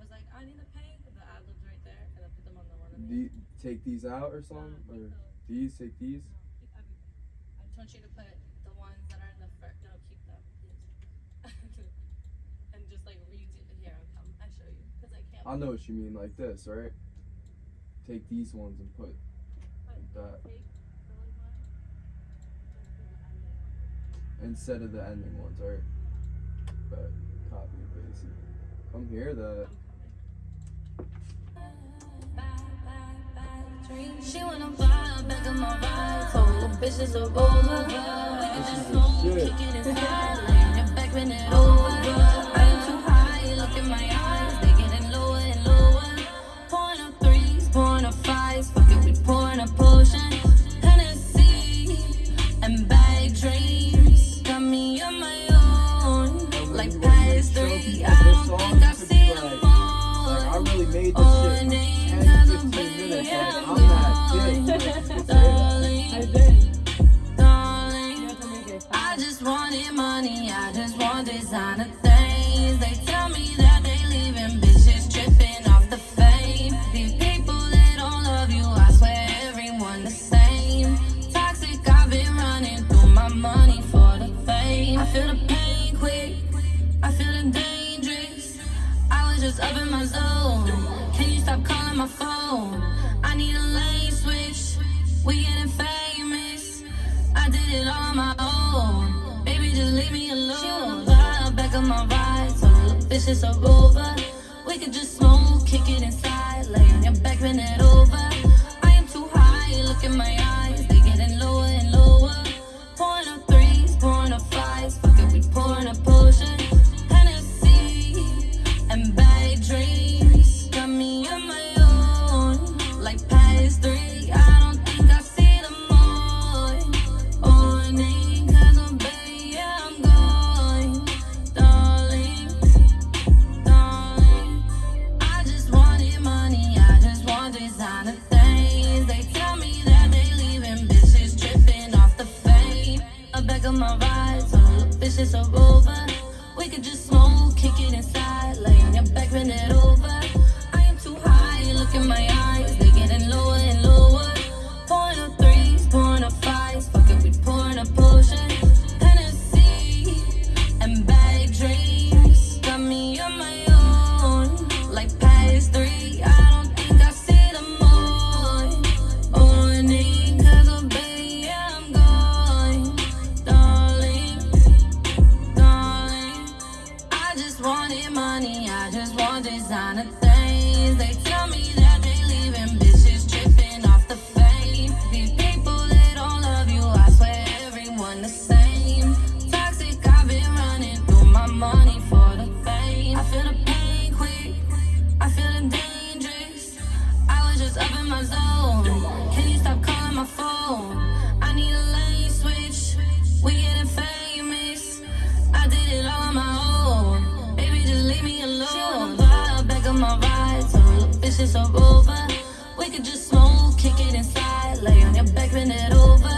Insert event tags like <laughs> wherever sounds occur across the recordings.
was like, I need to pay. The ad libs right there, and I put them on the one. You take these out or something? No, um, Or these? Take these? No, keep everything. I just want you to put the ones that are in the first. No, keep them, please. <laughs> and just like read it here. Come, I show you, cause I can't. I know what you mean, like this, right? Take these ones and put like that take those ones. Just do the ending one. instead of the ending ones, right? But copy and paste it. Come here, that. She wanna vibe back on my ride. Told the bitches are over. We can just smoke, Shit. kick it inside. Laying your back, bend it over. I am too high, look in my eyes. Up in my zone. Can you stop calling my phone? I need a lane switch. We getting famous. I did it all on my own. Baby, just leave me alone. Vibe back on my ride. So bitches are over. We could just smoke, kick it inside. Lay on your back, bend it over. Designer things. They tell me that they leaving bitches tripping off the fame. These people that don't love you, I swear everyone the same. Toxic, I've been running through my money for the fame. I feel the pain quick, I feel the dangerous. I was just up in my zone. My ride. So the bitches are over. We could just smoke, kick it inside. Lay on your back, bend it over.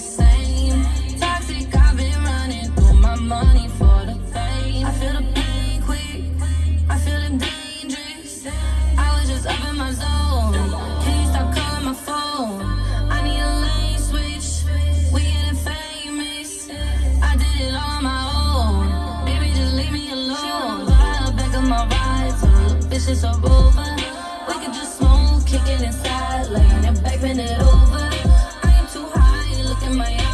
say in my eyes.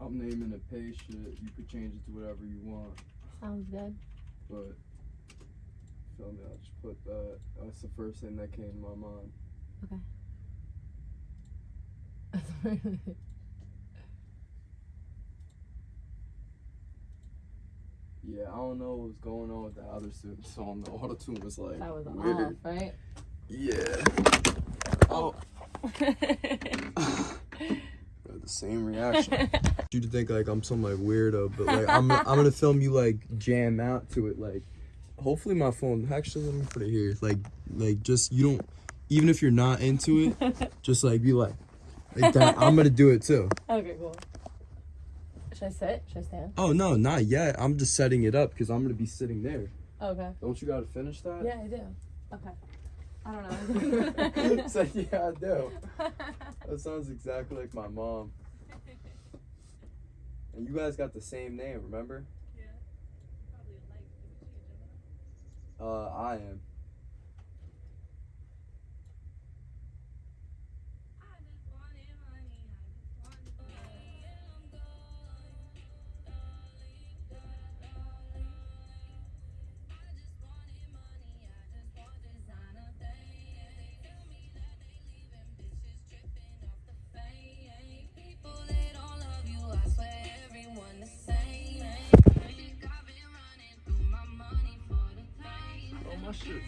I'm naming a patient. You could change it to whatever you want. Sounds good. But, feel me, I'll just put that. That's the first thing that came to my mind. Okay. <laughs> That's Yeah, I don't know what's going on with the other song. The auto tune was like that was weird. off, right? Yeah. Oh. <laughs> the same reaction. <laughs> you to think like I'm some like weirdo, but like I'm I'm gonna film you like jam out to it. Like, hopefully my phone. Actually, let me put it here. Like, like just you don't. Even if you're not into it, <laughs> just like be like, like that. I'm gonna do it too. Okay, cool. Should I sit? Should I stand? Oh, no, not yet. I'm just setting it up because I'm going to be sitting there. Oh, okay. Don't you got to finish that? Yeah, I do. Okay. I don't know. <laughs> so, yeah, I do. <laughs> That sounds exactly like my mom. And you guys got the same name, remember? Yeah. Probably alike. Uh, I am. Oh, shit.